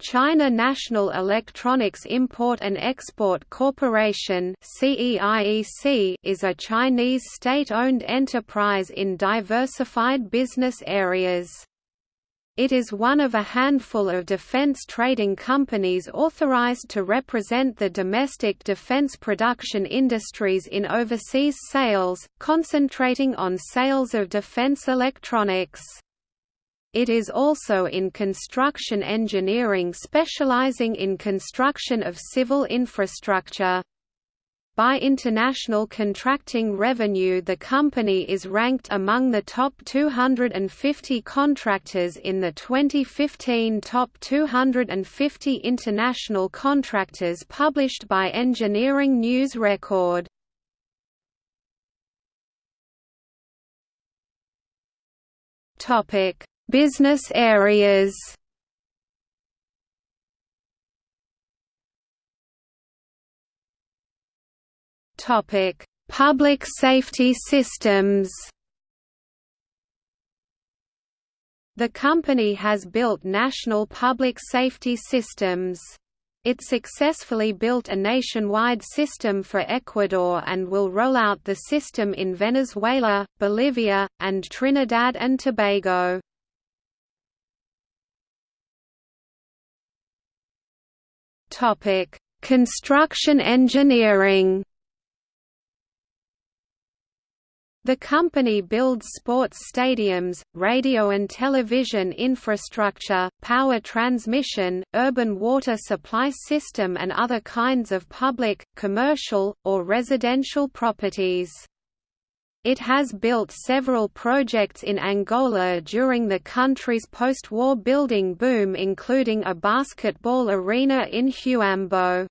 China National Electronics Import and Export Corporation is a Chinese state-owned enterprise in diversified business areas. It is one of a handful of defense trading companies authorized to represent the domestic defense production industries in overseas sales, concentrating on sales of defense electronics. It is also in construction engineering specializing in construction of civil infrastructure. By international contracting revenue the company is ranked among the top 250 contractors in the 2015 Top 250 International Contractors published by Engineering News Record. Topic Business areas Topic: Public safety systems. The company has built national public safety systems. It successfully built a nationwide system for Ecuador and will roll out the system in Venezuela, Bolivia, and Trinidad and Tobago. Topic: Construction engineering. The company builds sports stadiums, radio and television infrastructure, power transmission, urban water supply system and other kinds of public, commercial, or residential properties. It has built several projects in Angola during the country's post-war building boom including a basketball arena in Huambo.